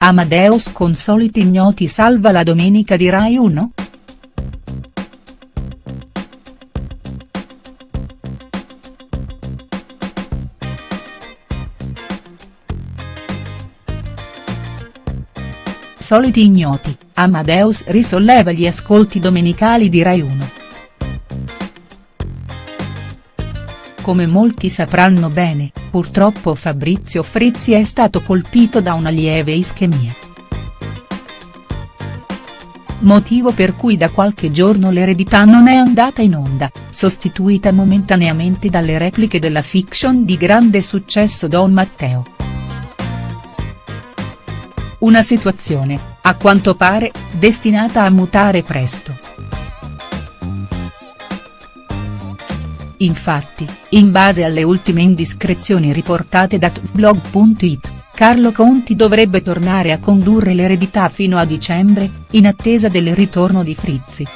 Amadeus con soliti ignoti salva la domenica di Rai 1?. Soliti ignoti, Amadeus risolleva gli ascolti domenicali di Rai 1. Come molti sapranno bene, purtroppo Fabrizio Frizzi è stato colpito da una lieve ischemia. Motivo per cui da qualche giorno l'eredità non è andata in onda, sostituita momentaneamente dalle repliche della fiction di grande successo Don Matteo. Una situazione, a quanto pare, destinata a mutare presto. Infatti, in base alle ultime indiscrezioni riportate da tvblog.it, Carlo Conti dovrebbe tornare a condurre l'eredità fino a dicembre, in attesa del ritorno di Frizzi.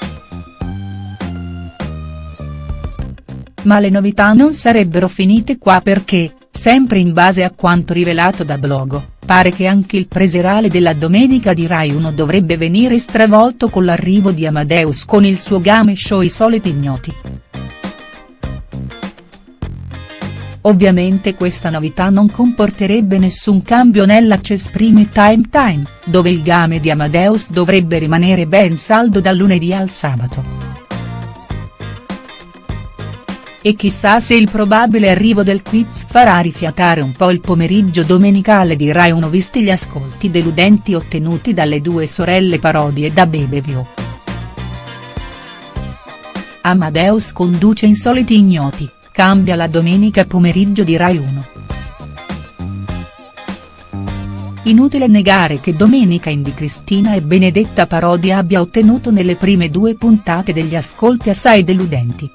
Ma le novità non sarebbero finite qua perché, sempre in base a quanto rivelato da Blogo, pare che anche il preserale della domenica di Rai 1 dovrebbe venire stravolto con l'arrivo di Amadeus con il suo game show I soliti ignoti. Ovviamente questa novità non comporterebbe nessun cambio nell'Access Prime Time Time, dove il game di Amadeus dovrebbe rimanere ben saldo dal lunedì al sabato. E chissà se il probabile arrivo del quiz farà rifiatare un po' il pomeriggio domenicale di Rai 1 visti gli ascolti deludenti ottenuti dalle due sorelle parodie da Bebevio. Amadeus conduce Insoliti Ignoti, cambia la domenica pomeriggio di Rai 1. Inutile negare che Domenica in di Cristina e Benedetta Parodia abbia ottenuto nelle prime due puntate degli ascolti assai deludenti.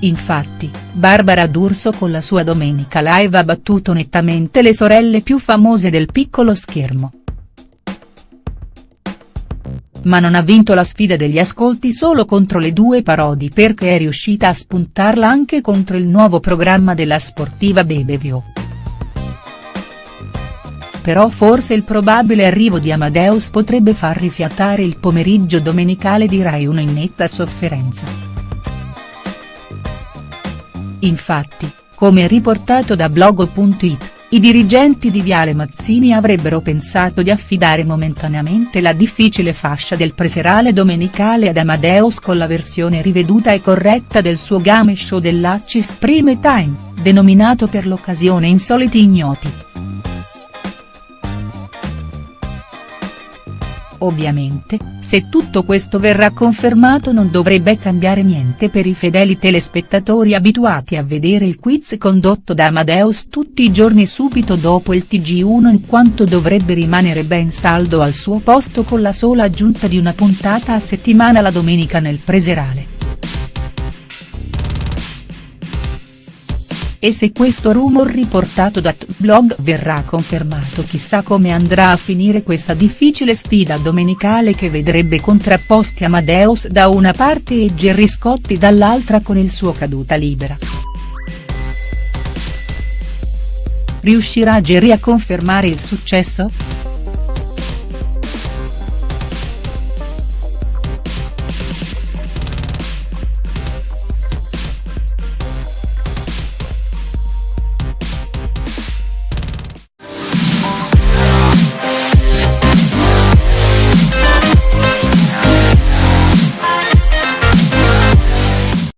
Infatti, Barbara D'Urso con la sua Domenica Live ha battuto nettamente le sorelle più famose del piccolo schermo ma non ha vinto la sfida degli ascolti solo contro le due parodi perché è riuscita a spuntarla anche contro il nuovo programma della sportiva Bebevio. Però forse il probabile arrivo di Amadeus potrebbe far rifiatare il pomeriggio domenicale di Rai 1 in netta sofferenza. Infatti, come riportato da Blogo.it, i dirigenti di Viale Mazzini avrebbero pensato di affidare momentaneamente la difficile fascia del preserale domenicale ad Amadeus con la versione riveduta e corretta del suo game show dell'Acis Prime Time, denominato per l'occasione Insoliti Ignoti. Ovviamente, se tutto questo verrà confermato non dovrebbe cambiare niente per i fedeli telespettatori abituati a vedere il quiz condotto da Amadeus tutti i giorni subito dopo il TG1 in quanto dovrebbe rimanere ben saldo al suo posto con la sola aggiunta di una puntata a settimana la domenica nel preserale. E se questo rumor riportato da Blog verrà confermato chissà come andrà a finire questa difficile sfida domenicale che vedrebbe contrapposti Amadeus da una parte e Gerry Scotti dall'altra con il suo caduta libera. Riuscirà Gerry a confermare il successo?.